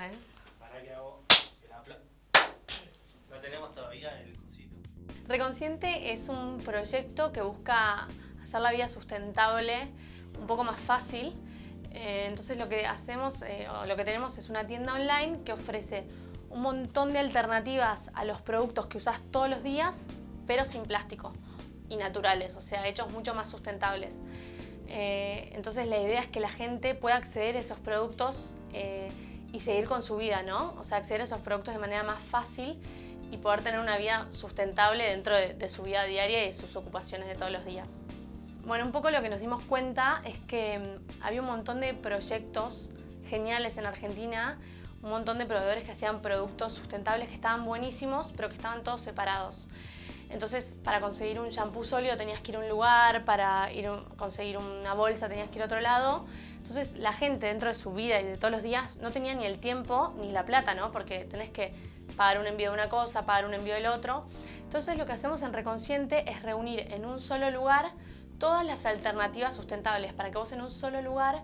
¿eh? Para que hago el. No tenemos todavía el cosito. Reconsciente es un proyecto que busca hacer la vida sustentable un poco más fácil. Eh, entonces lo que hacemos, eh, o lo que tenemos es una tienda online que ofrece un montón de alternativas a los productos que usas todos los días, pero sin plástico y naturales, o sea, hechos mucho más sustentables. Eh, entonces la idea es que la gente pueda acceder a esos productos y seguir con su vida, ¿no? O sea, acceder a esos productos de manera más fácil y poder tener una vida sustentable dentro de, su vida diaria y sus ocupaciones de todos los días. Bueno, un poco lo que nos dimos cuenta es que mm, había un montón de proyectos geniales en Argentina, un montón de proveedores que hacían productos sustentables que estaban buenísimos, pero que estaban todos separados. Entonces, para conseguir un shampoo sólido tenías que ir a un lugar, para ir conseguir una bolsa tenías que ir a otro lado. Entonces, la gente dentro de su vida y de todos los días no tenía ni el tiempo ni la plata, ¿no? Porque tenés que pagar un envío de una cosa, pagar un envío del otro. Entonces, lo que hacemos en Reconsciente es reunir en un solo lugar todas las alternativas sustentables para que vos en un solo lugar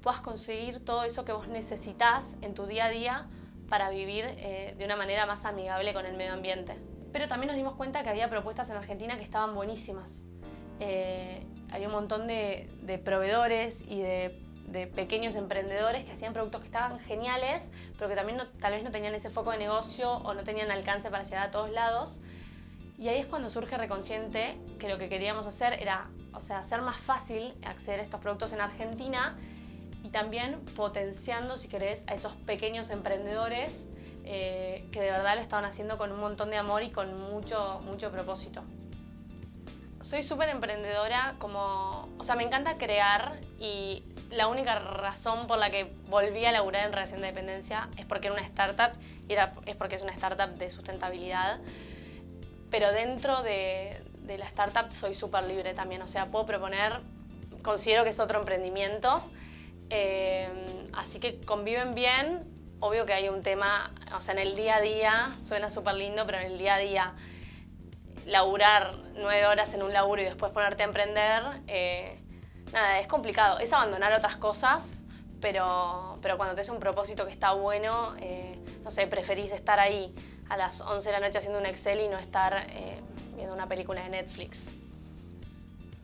puedas conseguir todo eso que vos necesitas en tu día a día para vivir eh, de una manera más amigable con el medio ambiente. Pero también nos dimos cuenta que había propuestas en Argentina que estaban buenísimas. Eh, había un montón de, proveedores y de, pequeños emprendedores que hacían productos que estaban geniales, pero que también tal vez no tenían ese foco de negocio o no tenían alcance para llegar a todos lados. Y ahí es cuando surge Reconsciente, que lo que queríamos hacer era o sea, hacer más fácil acceder a estos productos en Argentina y también potenciando, si querés, a esos pequeños emprendedores eh, que de verdad lo estaban haciendo con un montón de amor y con mucho, mucho propósito. Soy súper emprendedora, como, o sea, me encanta crear y la única razón por la que volví a laburar en relación de dependencia es porque era una startup y es porque es una startup de sustentabilidad. Pero dentro de, de la startup soy súper libre también, o sea, puedo proponer, considero que es otro emprendimiento, eh, así que conviven bien, obvio que hay un tema, o sea, en el día a día suena súper lindo, pero en el día a día laburar nueve horas en un laburo y después ponerte a emprender, eh, nada, es complicado. Es abandonar otras cosas, pero, pero cuando te es un propósito que está bueno, eh, no sé, preferís estar ahí a las 11 de la noche haciendo un Excel y no estar viendo una película de Netflix.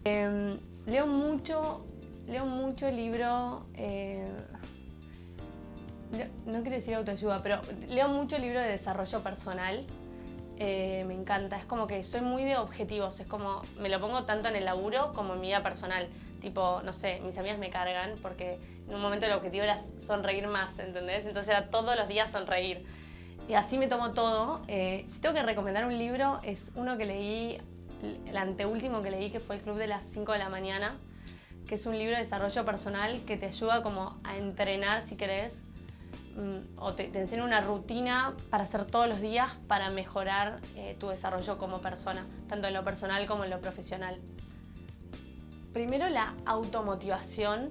Em, leo mucho, leo mucho libro, eh, no quiero decir autoayuda, pero leo mucho libro de desarrollo personal. Eh, me encanta, es como que soy muy de objetivos, es como, me lo pongo tanto en el laburo como en mi vida personal. Tipo, no sé, mis amigas me cargan porque en un momento el objetivo era sonreír más, ¿entendés? Entonces era todos los días sonreír. Y así me tomo todo. Eh, si tengo que recomendar un libro, es uno que leí, el anteúltimo que leí, que fue El Club de las 5 de la mañana, que es un libro de desarrollo personal que te ayuda como a entrenar, si querés, o te, enseña una rutina para hacer todos los días para mejorar eh, tu desarrollo como persona, tanto en lo personal como en lo profesional. Primero la automotivación,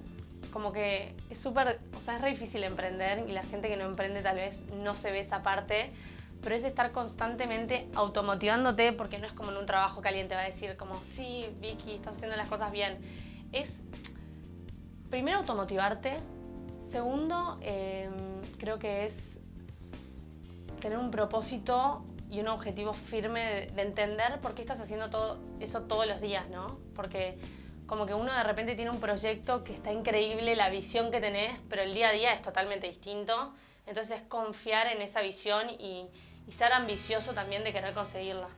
como que es súper, o sea, es re difícil emprender y la gente que no emprende tal vez no se ve esa parte, pero es estar constantemente automotivándote porque no es como en un trabajo caliente, va a decir como, sí, Vicky, estás haciendo las cosas bien. Es, primero, automotivarte. Segundo, em, creo que es tener un propósito y un objetivo firme de, de entender por qué estás haciendo todo eso todos los días, ¿no? Porque como que uno de repente tiene un proyecto que está increíble, la visión que tenés, pero el día a día es totalmente distinto. Entonces es confiar en esa visión y, y ser ambicioso también de querer conseguirla.